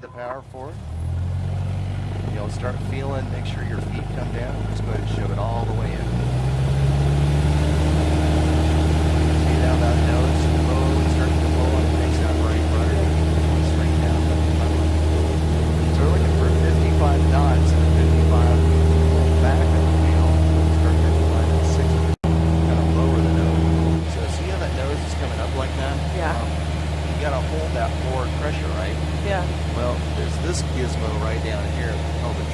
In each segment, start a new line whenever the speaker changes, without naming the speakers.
the power for it. You'll start feeling, make sure your feet come down. Just go ahead and shove it all the way in. See how that nose slowly starts to pull and it makes that right rudder. Straight down. So we're looking for 55 knots and a 55 back of the wheel. Start 55 and 60. Kind of lower the nose. So see how that nose is coming up like that?
Yeah.
Um, you gotta hold that forward pressure, right?
Yeah.
Well, there's this gizmo right down here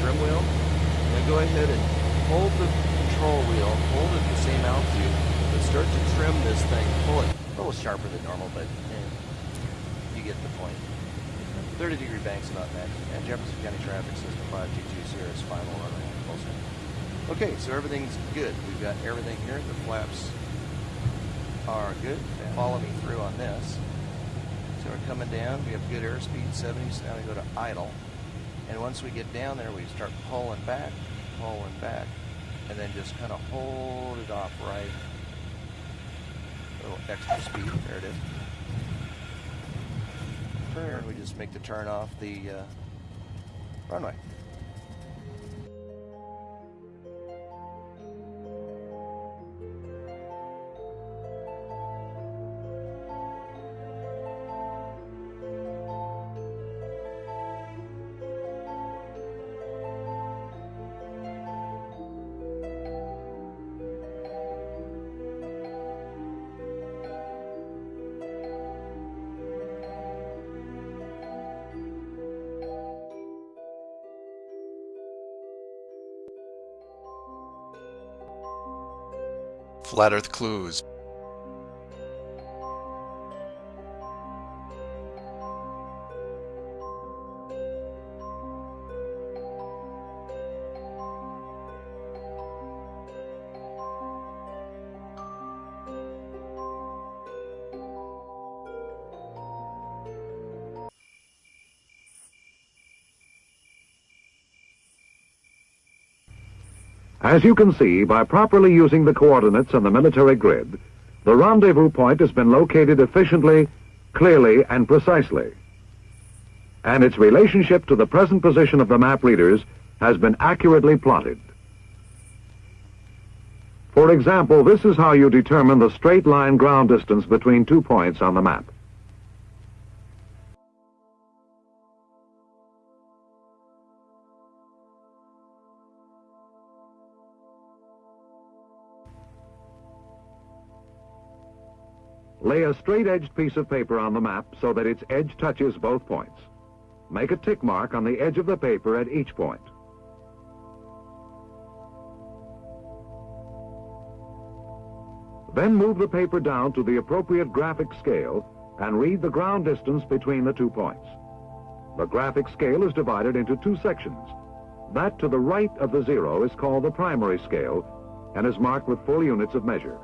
trim wheel. Now go ahead and hold the control wheel, hold it the same altitude, but start to trim this thing. Pull it a little sharper than normal, but eh, you get the point. 30 degree banks about that. And Jefferson County Traffic System 522 Sierra's final runway. Also. Okay, so everything's good. We've got everything here. The flaps are good. Follow me through on this. So we're coming down. We have good airspeed, 70s. Now we go to idle. And once we get down there, we start pulling back, pulling back, and then just kind of hold it off right. A little extra speed. There it is. Turn. We just make the turn off the uh, runway.
Flat Earth Clues.
As you can see, by properly using the coordinates on the military grid, the rendezvous point has been located efficiently, clearly, and precisely. And its relationship to the present position of the map readers has been accurately plotted. For example, this is how you determine the straight line ground distance between two points on the map. Lay a straight-edged piece of paper on the map so that its edge touches both points. Make a tick mark on the edge of the paper at each point. Then move the paper down to the appropriate graphic scale and read the ground distance between the two points. The graphic scale is divided into two sections. That to the right of the zero is called the primary scale and is marked with full units of measure.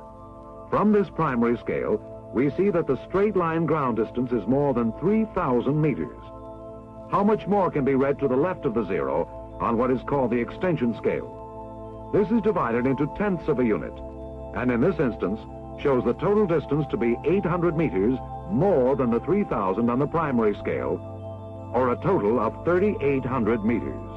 From this primary scale, we see that the straight line ground distance is more than 3,000 meters. How much more can be read to the left of the zero on what is called the extension scale? This is divided into tenths of a unit, and in this instance shows the total distance to be 800 meters more than the 3,000 on the primary scale, or a total of 3,800 meters.